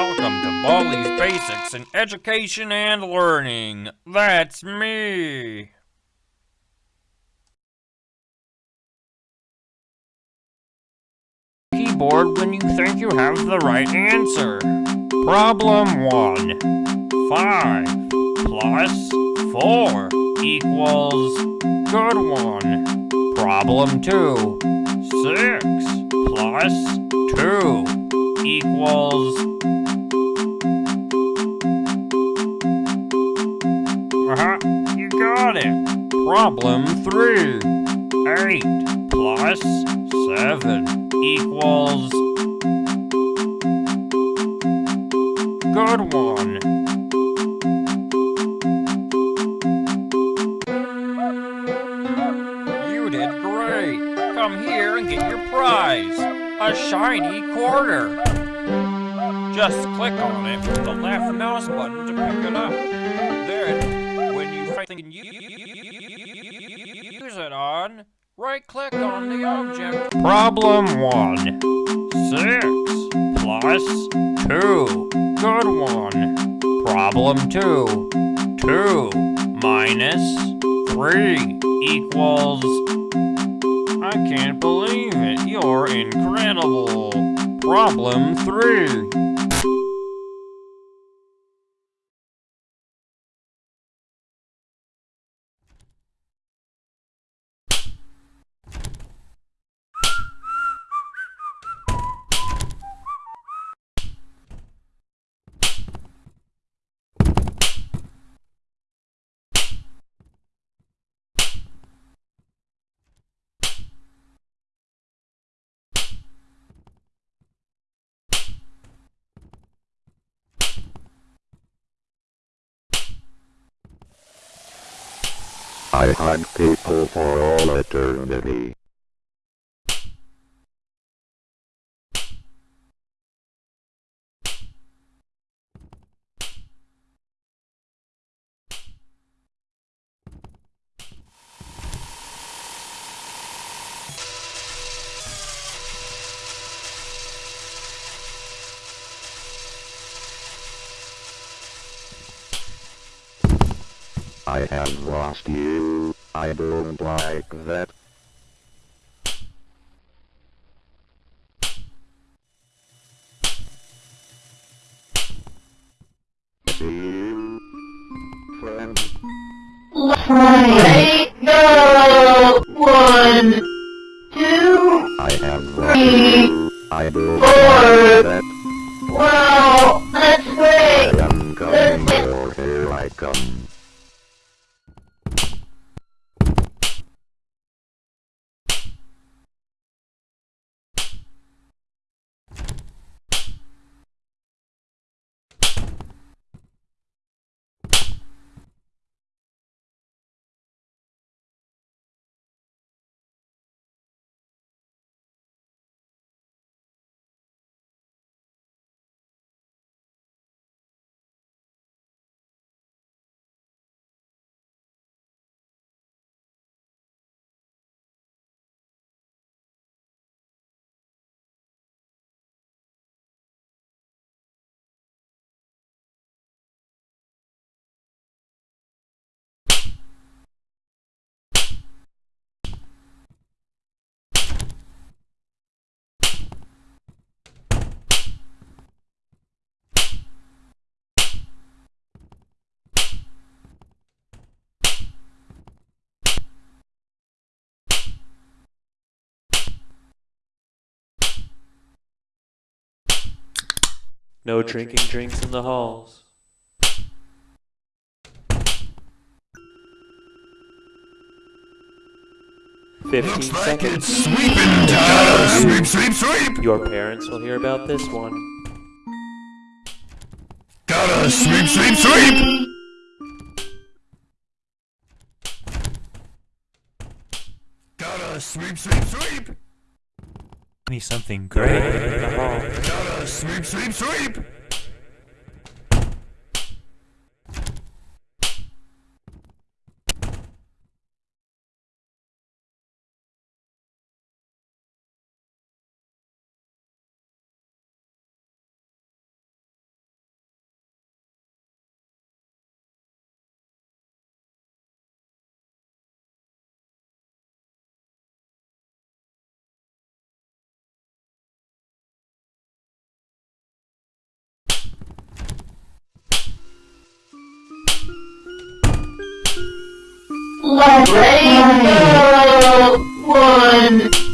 Welcome to Baldi's Basics in Education and Learning. That's me. Keyboard when you think you have the right answer. Problem 1. 5 plus 4 equals good one. Problem 2. 6 plus 2 equals... Problem 3. 8 plus 7 equals... Good one. You did great. Come here and get your prize. A shiny quarter. Just click on it with the left mouse button to pick it up. Then, when you think you use it on, right-click on the object. Problem 1. 6 plus 2. Good one. Problem 2. 2 minus 3 equals... I can't believe it. You're incredible. Problem 3. I hunt people for all eternity. I have lost you. I don't like that. See friend. No drinking drinks in the halls. Fifteen seconds. Sweeping time! Sweep, sweep, sweep! Your parents will hear about this one. Gotta sweep, sweep, sweep! Gotta sweep, sweep, sweep! me something In great. Sweep, sweep, sweep! Ready, go! One,